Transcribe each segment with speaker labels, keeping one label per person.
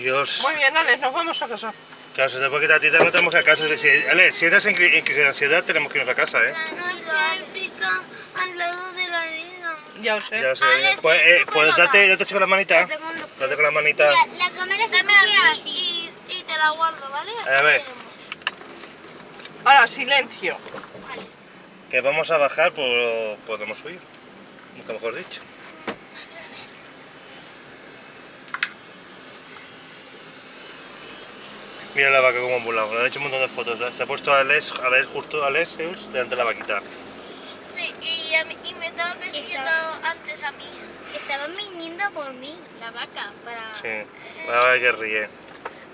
Speaker 1: Dios.
Speaker 2: Muy bien, Alex, nos vamos a casa.
Speaker 1: Claro, se te puede quitar a ti, no tenemos que ir a casa. Si, Ale, si eres en, cri- en crisis de ansiedad, tenemos que irnos a casa, ¿eh?
Speaker 3: No se pica al lado de la arena.
Speaker 2: Ya os sé.
Speaker 1: Ya sé.
Speaker 3: Ale, sí,
Speaker 1: pues, eh,
Speaker 3: puedes
Speaker 1: pues date, date con la manita. Date con la manita.
Speaker 3: Mira, la cámara se así y, y te la guardo, ¿vale? Así
Speaker 1: A ver.
Speaker 2: Ahora, silencio.
Speaker 3: Vale.
Speaker 1: Que vamos a bajar, pues podemos subir. Nunca mejor dicho. Mira la vaca como ha volado, le han hecho un montón de fotos. ¿eh? Se ha puesto a Alex, a ver justo a Alexius delante de la vaquita.
Speaker 3: Sí, y, a mí- y me estaba persiguiendo antes a mí. Estaban viniendo por mí, la vaca, para...
Speaker 1: Sí, la vaca que ríe.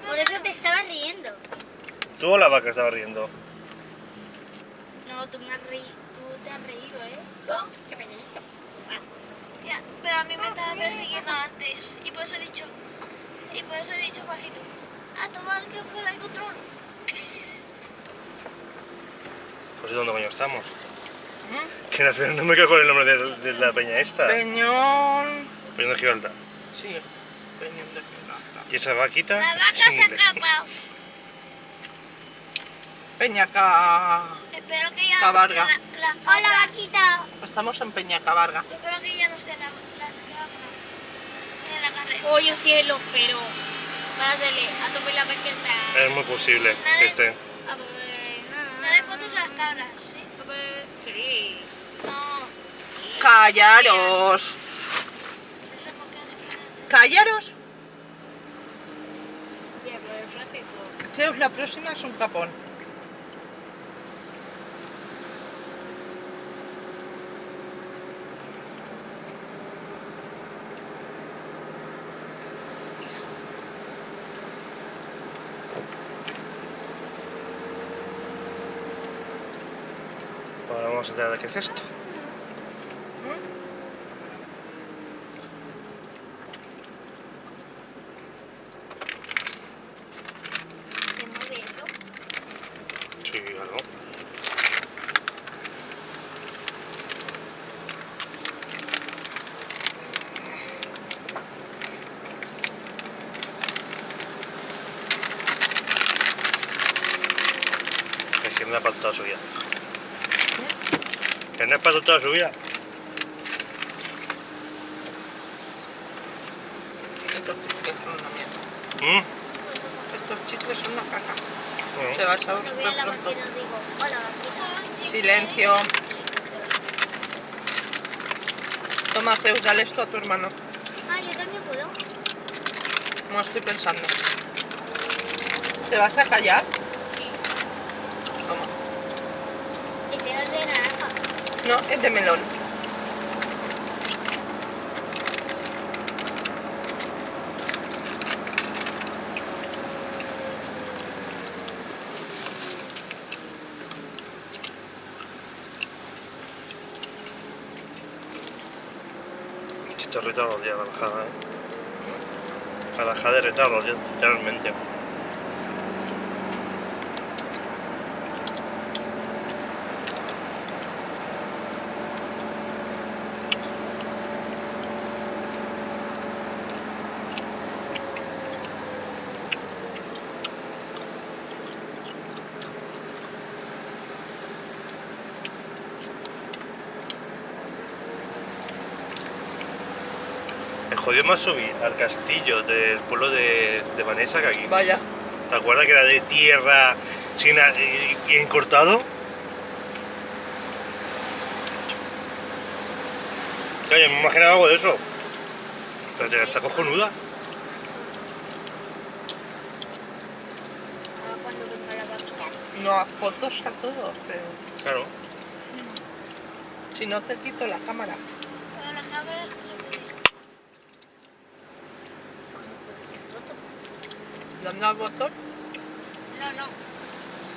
Speaker 3: Por eso te estabas riendo.
Speaker 1: ¿Tú o la vaca estaba riendo?
Speaker 3: No, tú, me has reí- tú te has reído, ¿eh? Qué penito. Ya, pero a mí me estaba persiguiendo antes. Y por eso he dicho... Y por eso he dicho bajito. A tomar que fuera el control.
Speaker 1: Pues ¿dónde coño estamos?
Speaker 2: ¿Mm?
Speaker 1: Que al final no me quedo con el nombre de, de la peña esta.
Speaker 2: Peñón.
Speaker 1: Peña de Gibraltar.
Speaker 2: Sí, Peñón de Gibraltar.
Speaker 1: Y esa vaquita
Speaker 3: La vaca se escapado.
Speaker 2: Peñaca.
Speaker 3: Espero que ya...
Speaker 2: Cabarga.
Speaker 3: La, la, Hola, vaquita.
Speaker 2: Estamos en Peñacabarga.
Speaker 3: Espero que ya no estén la- las cámaras en la carrera.
Speaker 4: Pollo cielo, pero pásale a tomar la vaqueta.
Speaker 1: Es muy posible que esté.
Speaker 4: A ver,
Speaker 3: No de fotos a las cabras, ¿sí?
Speaker 4: Sí.
Speaker 3: No.
Speaker 2: Callaros. Callaros. Zeus, la próxima es un capón.
Speaker 1: Ahora vamos a enterar de qué es esto. Sí, algo. Es que no es para toda su vida. Que no es para toda su vida.
Speaker 2: Estos chicles son una mierda.
Speaker 1: ¿Mm?
Speaker 2: Estos chicles son una caca. Se va a saber súper pronto. Silencio. Toma, Zeus, dale esto a tu hermano.
Speaker 3: Ah, yo también puedo.
Speaker 2: No estoy pensando. ¿Te vas a callar? Toma.
Speaker 3: Este no es de naranja.
Speaker 2: No, es de melón.
Speaker 1: Ya la bajada, ¿eh? La bajada de retardo, literalmente. Jodió más subir al castillo del pueblo de, de Vanessa que aquí.
Speaker 2: Vaya.
Speaker 1: ¿Te acuerdas que era de tierra sin y encortado? Oye, me imaginaba algo de eso. Pero te- está cojonuda.
Speaker 2: No fotos a todos, pero
Speaker 1: Claro.
Speaker 2: si no te quito la cámara.
Speaker 3: Pero la cámara no se puede.
Speaker 2: Dando al botón.
Speaker 3: No, no.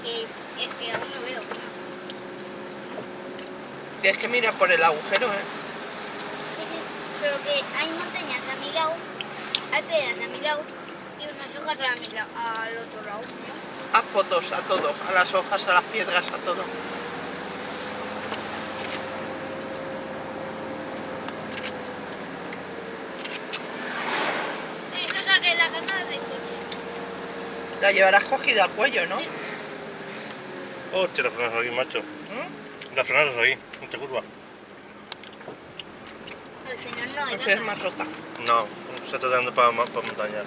Speaker 3: Que es que aún no veo.
Speaker 2: Es que mira por el agujero, ¿eh?
Speaker 3: Sí, sí. Pero que hay montañas a mi lado, hay piedras a mi lado y unas hojas a mi lado, al otro lado. ¿no?
Speaker 2: Haz fotos a todo, a las hojas, a las piedras, a todo.
Speaker 3: Eh, no saqué la gana del coche.
Speaker 2: La llevarás cogida al cuello, ¿no?
Speaker 1: Hostia, las frenadas aquí, macho.
Speaker 2: ¿Mm?
Speaker 1: Las frenadas ahí, en esta curva.
Speaker 3: Al final no hay
Speaker 2: Pues es más roca.
Speaker 1: No, se está dando para, para montaña.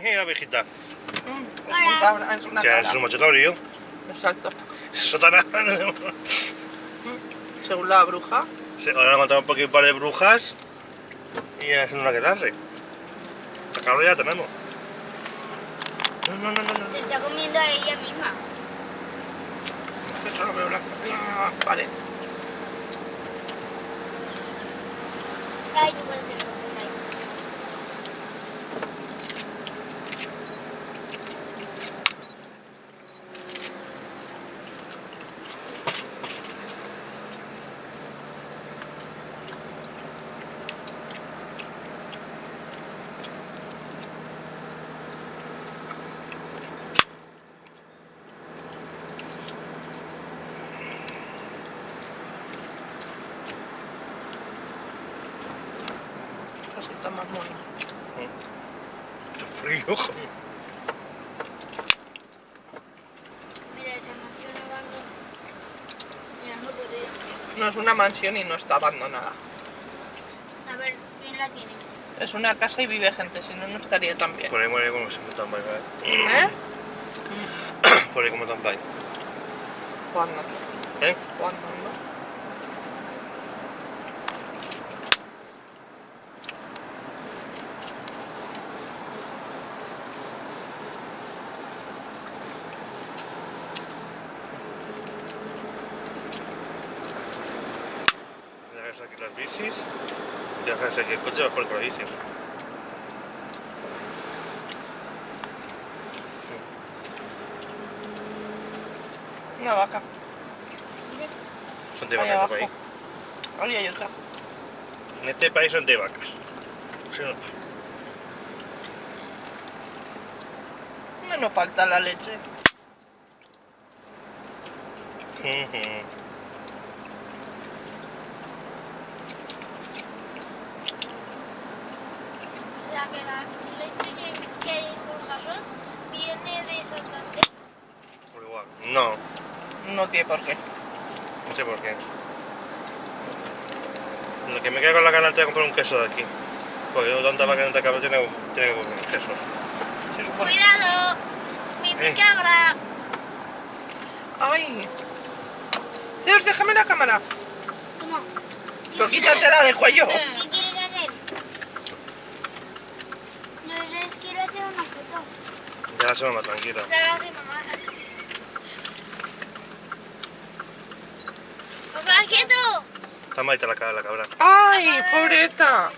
Speaker 1: Jeje, la viejita.
Speaker 2: Es
Speaker 3: Hola.
Speaker 2: un cabra, es una
Speaker 1: O sea,
Speaker 2: cabra.
Speaker 1: es un macho cabrío.
Speaker 2: Exacto.
Speaker 1: Sotana.
Speaker 2: Según la bruja.
Speaker 1: Sí, ahora han matado un poquito un par de brujas y ya es una que. La cabra ya tenemos. No, no, no, no, no.
Speaker 3: Se está comiendo a ella misma.
Speaker 2: Que solo veo la, la pared.
Speaker 3: Ay, no puede ser. no puede ser.
Speaker 2: Está más mono.
Speaker 1: Qué frío, joder.
Speaker 3: Mira, esa mansión abandonada. Mira, no puede.
Speaker 2: No es una mansión y no está abandonada.
Speaker 3: A ver, ¿quién la tiene?
Speaker 2: Es una casa y vive gente, si no, no estaría tan bien.
Speaker 1: Por ahí muere como si tan bye,
Speaker 2: ¿Eh?
Speaker 1: Por ahí como tan bye.
Speaker 2: O andando.
Speaker 1: ¿Eh?
Speaker 2: O andando.
Speaker 1: Dejas aquí las bicis. Aquí el coche, vas por la bici.
Speaker 2: Una vaca.
Speaker 1: Son de vacas
Speaker 2: abajo.
Speaker 1: por ahí.
Speaker 2: Hay otra.
Speaker 1: En este país son de vacas. No.
Speaker 2: No nos falta la leche.
Speaker 3: Que la leche que, hay en Burjasot viene de Santander.
Speaker 1: Por igual. No,
Speaker 2: No tiene por qué.
Speaker 1: no sé por qué. Lo que me queda con la gana es de comprar un queso de aquí. Porque yo tanta vaca tanta cabra tiene, tiene que comer un queso.
Speaker 2: Supone.
Speaker 3: ¡Cuidado! ¡Mi
Speaker 1: Eh.
Speaker 3: cabra!
Speaker 2: ¡Ay! Zeus, déjame la cámara.
Speaker 3: Toma.
Speaker 2: Pero quítatela del cuello.
Speaker 3: ¿Qué quieres hacer? No les quiero hacer una
Speaker 1: más tranquila.
Speaker 3: La. ¡Papá, quieto!
Speaker 1: Está malita la, ca- la cabra.
Speaker 2: ¡Ay, pobreta!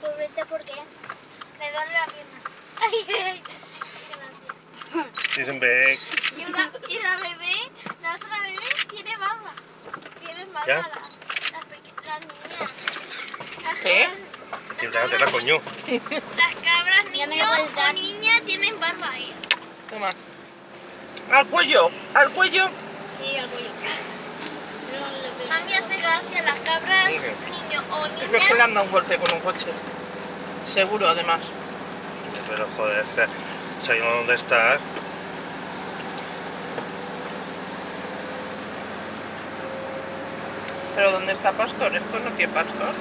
Speaker 3: Pobreta, ¿por qué? Me duele la pierna. Ay, ay, ay. Gracias.
Speaker 1: Sí, siempre.
Speaker 3: Y, una, y la bebé, la otra bebé tiene barba. Tiene barba
Speaker 1: ¿Ya?
Speaker 3: la, las niñas. Las
Speaker 2: ¿Qué?
Speaker 3: cabras-
Speaker 1: Sí, déjatela,
Speaker 3: cabras, niños o niñas tienen barba ahí.
Speaker 2: Toma. Al cuello, al cuello.
Speaker 3: Sí, al cuello. A mí hace gracia las cabras,
Speaker 1: Sí.
Speaker 3: niños o
Speaker 2: Es que le han dado un golpe con un coche. Seguro, además.
Speaker 1: Pero joder, es que sabemos dónde estás.
Speaker 2: Pero ¿dónde está Pastor? Esto no tiene Pastor.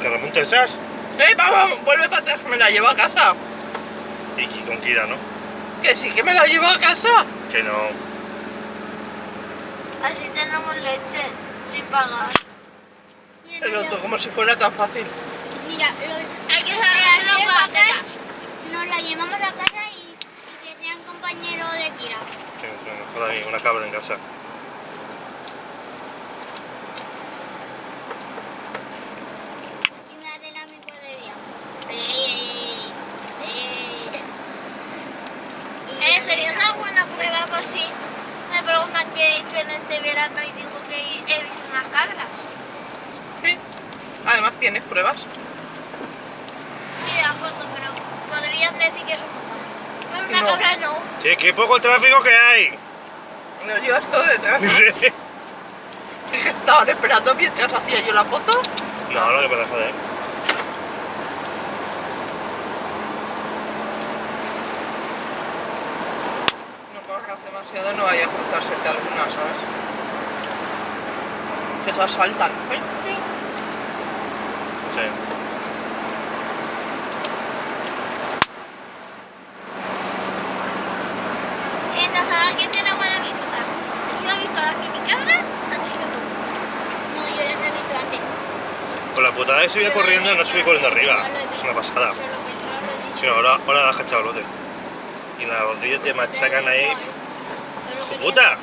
Speaker 1: Que remonte esas.
Speaker 2: ¡Eh, vamos! Vuelve para atrás, me la llevo a casa.
Speaker 1: Con Kira, ¿no?
Speaker 2: Que sí, que me la llevo a casa.
Speaker 1: Que no.
Speaker 3: Así tenemos leche sin pagar.
Speaker 2: Pero tú, como si fuera tan fácil.
Speaker 3: Mira, los, hay que saber los vacas. Nos la llevamos a casa y, y que sean compañeros de Kira.
Speaker 1: Que me joda a mí, una cabra en casa.
Speaker 3: Y me hacen a mi podería. Eh, sería una buena prueba por si que he hecho en este verano y digo que he visto unas cabras.
Speaker 2: Sí. Además tienes pruebas.
Speaker 3: Y de la foto, pero podrías decir que es un. Pero una
Speaker 2: No.
Speaker 3: cabra no.
Speaker 1: Sí, qué poco tráfico que hay.
Speaker 2: Lo llevas todo detrás.
Speaker 1: Sí.
Speaker 2: Es que Estaban esperando mientras hacía yo la foto.
Speaker 1: No, lo que pasa, joder.
Speaker 2: No corras demasiado, no alguna, ¿sabes? Que se asaltan.
Speaker 1: Sí.
Speaker 3: Entonces ahora quién tiene buena vista. Yo he visto a las minicabras antes que tú. No, yo las he visto antes.
Speaker 1: Con la putada que subía corriendo, no subí corriendo arriba. Es una pasada.
Speaker 3: No
Speaker 1: ahora, ahora baja chavalote. Y las rodillas te machacan ahí. ¡Puta!
Speaker 3: hacer.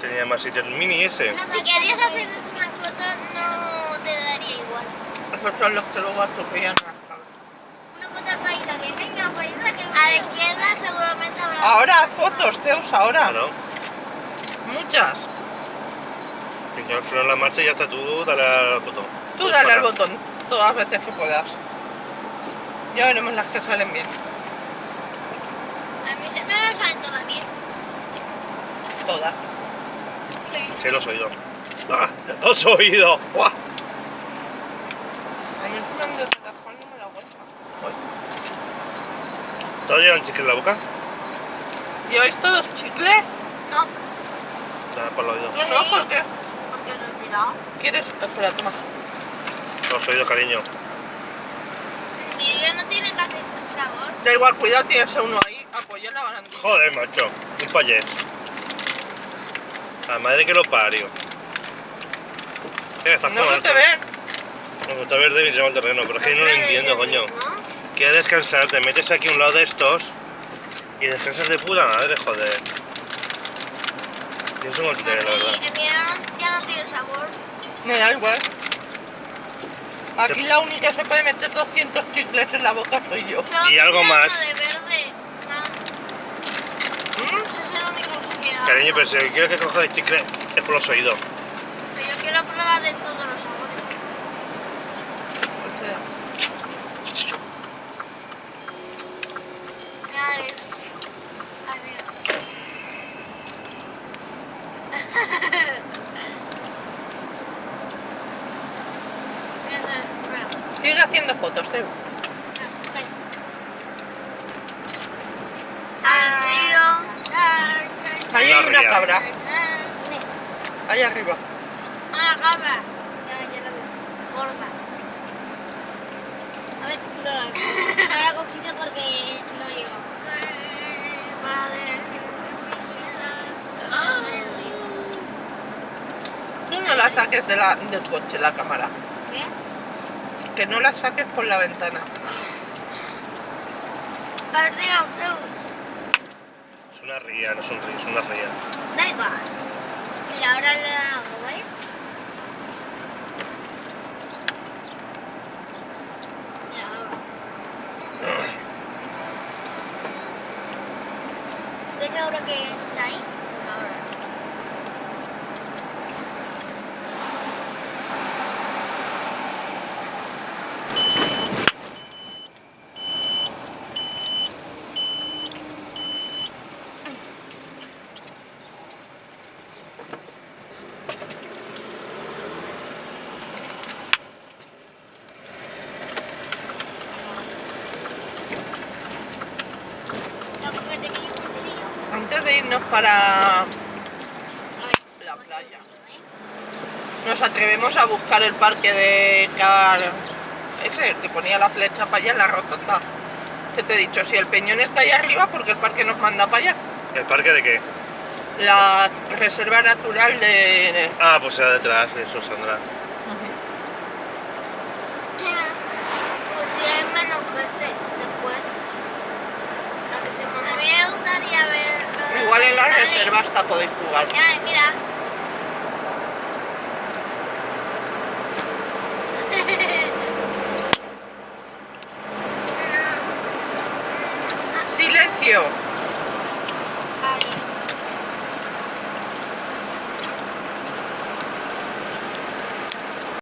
Speaker 1: Tenía más sitio el mini ese.
Speaker 3: No, si querías hacerles una foto no te daría igual.
Speaker 2: Esos son los que luego atropellan.
Speaker 3: Una foto país también. Venga, país A la izquierda seguramente habrá.
Speaker 2: Ahora fotos, Zeus, ahora.
Speaker 1: Claro.
Speaker 2: Muchas.
Speaker 1: Y que al frenar la marcha y ya está tú, dale al botón.
Speaker 2: Tú dale al botón todas las veces que puedas. Ya veremos las que salen bien.
Speaker 3: A mí se me salen todas bien.
Speaker 2: Todas.
Speaker 3: Sí.
Speaker 1: Sí, los oídos. ¡Ah! ¡Los oídos! ¡Guau!
Speaker 2: A mí el plan de cajón no me la aguanta.
Speaker 1: ¿Te llevan chicle en la boca?
Speaker 2: ¿Lleváis todos chicle?
Speaker 3: No,
Speaker 1: Dale por los oídos.
Speaker 2: No,
Speaker 3: sí.
Speaker 2: ¿por qué?
Speaker 3: porque lo he tirado.
Speaker 2: ¿Quieres? Espera, toma.
Speaker 1: Los oídos, cariño.
Speaker 3: Mi bebé no tiene casi sabor.
Speaker 2: Da igual, cuidado, tienes a uno ahí. Apoya la barandilla.
Speaker 1: Joder, macho. Un payés. La madre que lo parió. ¿Qué estás
Speaker 2: No se
Speaker 1: jugando?
Speaker 2: te ve.
Speaker 1: Me gusta ver de el terreno, pero es que no lo entiendo, coño. Quieres descansar, te metes aquí a un lado de estos y descansas de puta madre, joder. Yo soy un la verdad.
Speaker 3: Ya no tiene sabor.
Speaker 2: Me da igual. Aquí la única que se puede meter 200 chicles en la boca soy yo.
Speaker 1: Y algo más.
Speaker 3: uno de verde. Ah,
Speaker 2: ¿Mm?
Speaker 3: ese es el único que quiero.
Speaker 1: Cariño, pero si quieres que coja el chicle es por los oídos.
Speaker 3: Pero yo quiero probar de todos los sabores.
Speaker 2: Sigue haciendo fotos, Teo.
Speaker 3: calla. Al río.
Speaker 2: Ahí hay una cabra.
Speaker 3: Sí.
Speaker 2: Ahí arriba.
Speaker 3: Ah, cabra. Ya, ya la veo. Gorda. A ver, no la veo. No la he cogido porque no llego.
Speaker 2: Tú no la saques de la, del coche, la cámara.
Speaker 3: ¿Qué?
Speaker 2: Que no la saques por la ventana.
Speaker 1: Es una ría, no es un río, es una ría.
Speaker 3: Da igual. Mira, ahora le hago, ¿vale? ¿Ves ahora que está ahí? Ahora. Lo que te quiero decir.
Speaker 2: Antes de irnos para la playa, nos atrevemos a buscar el parque de Car... Ese, que ponía la flecha para allá en la rotonda. Que te he dicho, si el peñón está ahí arriba, porque el parque nos manda para allá.
Speaker 1: ¿El parque de qué?
Speaker 2: La reserva natural de...
Speaker 1: Ah, pues era detrás, eso, Sandra.
Speaker 3: Pues si hay menos gente después. A mí me gustaría ver. lo de
Speaker 2: Igual en la reserva hasta podéis jugar.